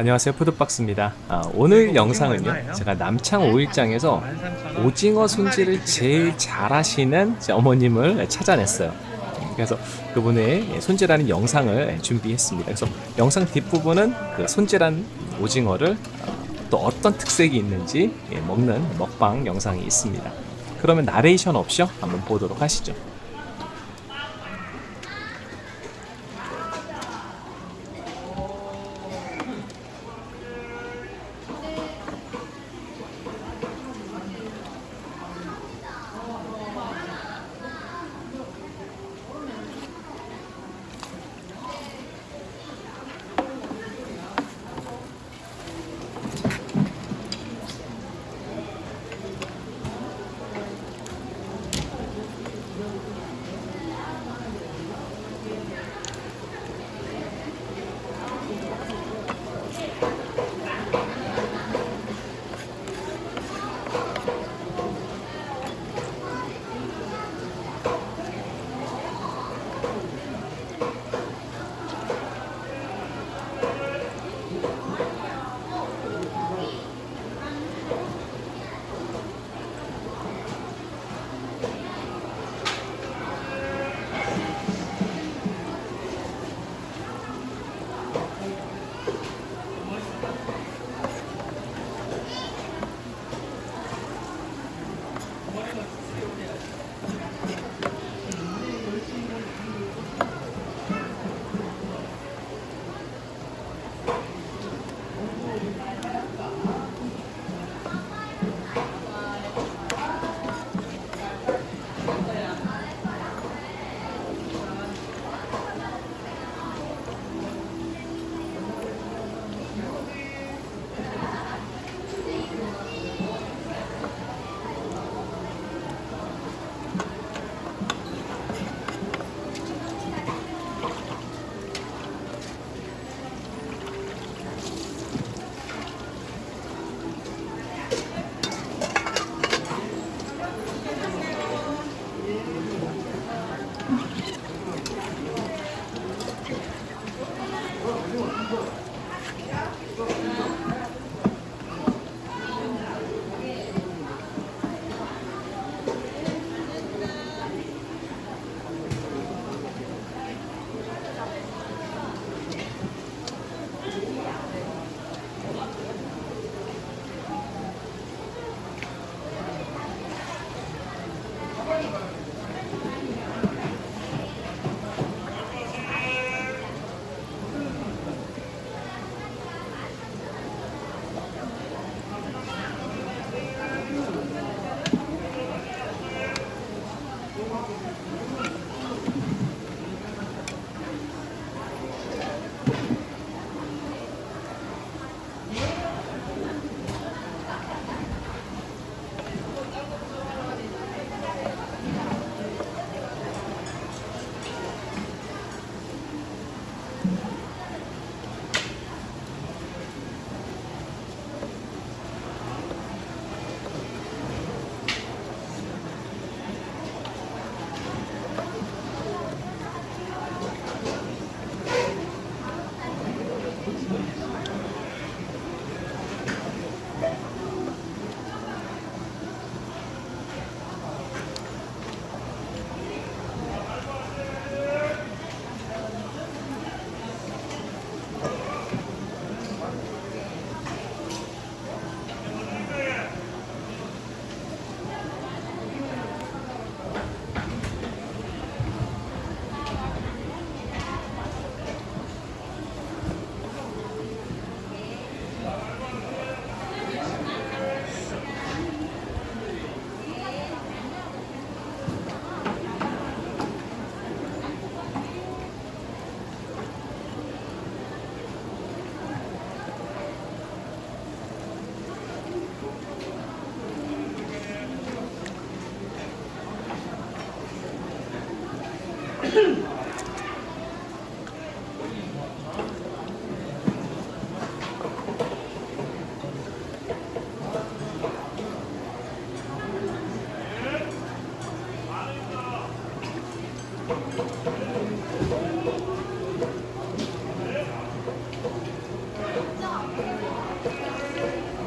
안녕하세요 푸드박스입니다. 아, 오늘 영상은요 제가 남창 5일장에서 오징어 손질을 제일 잘하시는 제 어머님을 찾아냈어요. 그래서 그분의 손질하는 영상을 준비했습니다. 그래서 영상 뒷부분은 그 손질한 오징어를 어, 또 어떤 특색이 있는지 예, 먹는 먹방 영상이 있습니다. 그러면 나레이션 없이요? 한번 보도록 하시죠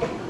あっ。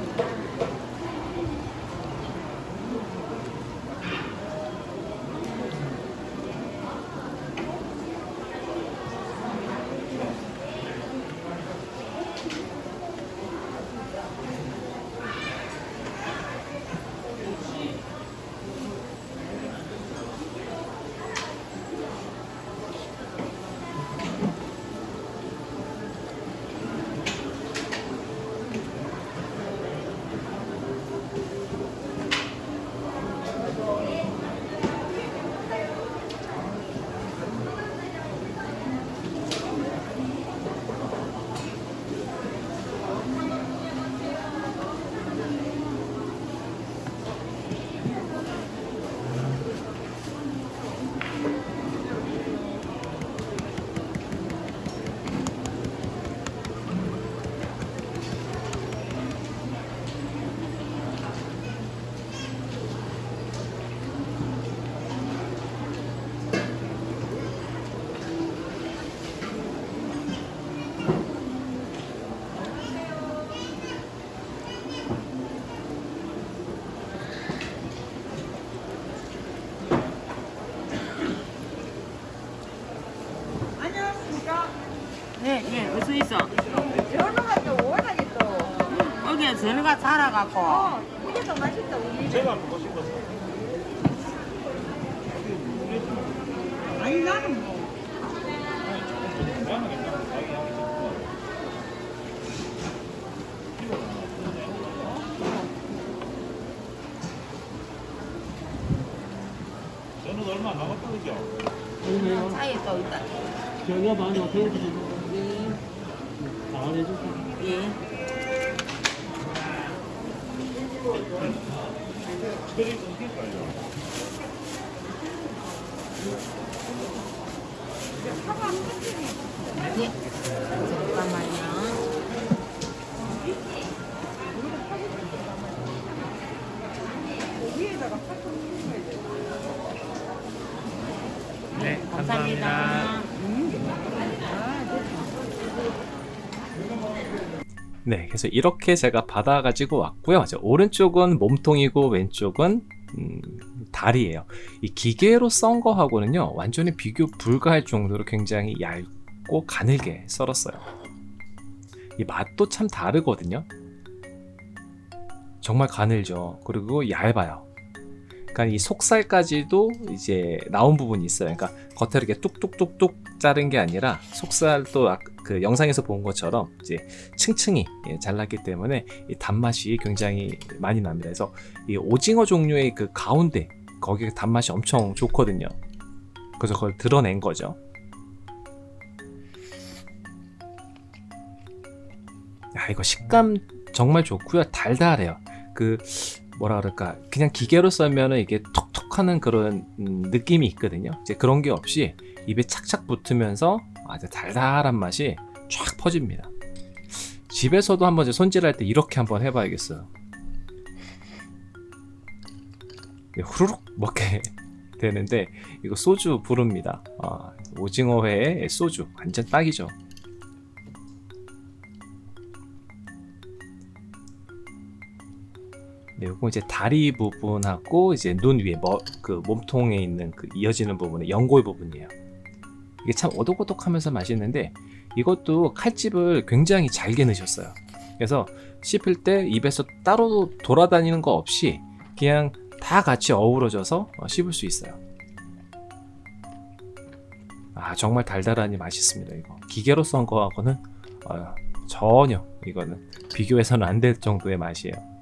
있어. 전어가 또 워낙에 또 여기 전어가 살아갖고. 어, 이게 더 맛있다 우리 제가 보고 싶어서. 아니, 나는 뭐. 저는 얼마 안 남았거든요. 차에 또 있다. 저희가 많이 어떻게 안 해주세요. 예. 예. 잠깐만요. 네, 감사합니다. 네, 그래서 이렇게 제가 받아가지고 왔고요. 저 오른쪽은 몸통이고 왼쪽은 음, 다리예요. 이 기계로 썬 거하고는요, 완전히 비교 불가할 정도로 굉장히 얇고 가늘게 썰었어요. 이 맛도 참 다르거든요. 정말 가늘죠. 그리고 얇아요. 그러니까 이 속살까지도 이제 나온 부분이 있어요. 그러니까 겉에 이렇게 뚝뚝뚝뚝 자른 게 아니라 속살도 아- 그 영상에서 본 것처럼 이제 층층이 예, 잘랐기 때문에 이 단맛이 굉장히 많이 납니다. 그래서 이 오징어 종류의 그 가운데 거기에 단맛이 엄청 좋거든요. 그래서 그걸 드러낸 거죠. 야 이거 식감 정말 좋고요. 달달해요. 그 뭐라 그럴까 그냥 기계로 썰면은 이게 톡톡 하는 그런 음, 느낌이 있거든요. 이제 그런 게 없이 입에 착착 붙으면서 아주 달달한 맛이 쫙 퍼집니다. 집에서도 한번 손질할 때 이렇게 한번 해봐야겠어요. 네, 후루룩 먹게 되는데 이거 소주 부릅니다. 아, 오징어회에 소주 완전 딱이죠. 네, 요거 이제 다리 부분하고 이제 눈 위에 뭐, 그 몸통에 있는 그 이어지는 부분의 연골 부분이에요. 이게 참 오독오독하면서 맛있는데 이것도 칼집을 굉장히 잘게 넣으셨어요. 그래서 씹을 때 입에서 따로 돌아다니는 거 없이 그냥 다 같이 어우러져서 어, 씹을 수 있어요. 아 정말 달달하니 맛있습니다. 이거 기계로 썬 거하고는 어, 전혀 이거는 비교해서는 안 될 정도의 맛이에요.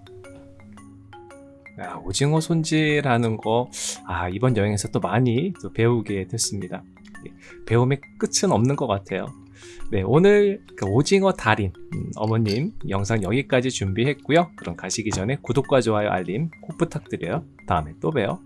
아, 오징어 손질하는 거, 아, 이번 여행에서 또 많이 또 배우게 됐습니다. 예, 배움의 끝은 없는 것 같아요. 네, 오늘 그 오징어 달인 음, 어머님 영상 여기까지 준비했고요. 그럼 가시기 전에 구독과 좋아요, 알림 꼭 부탁드려요. 다음에 또 봬요.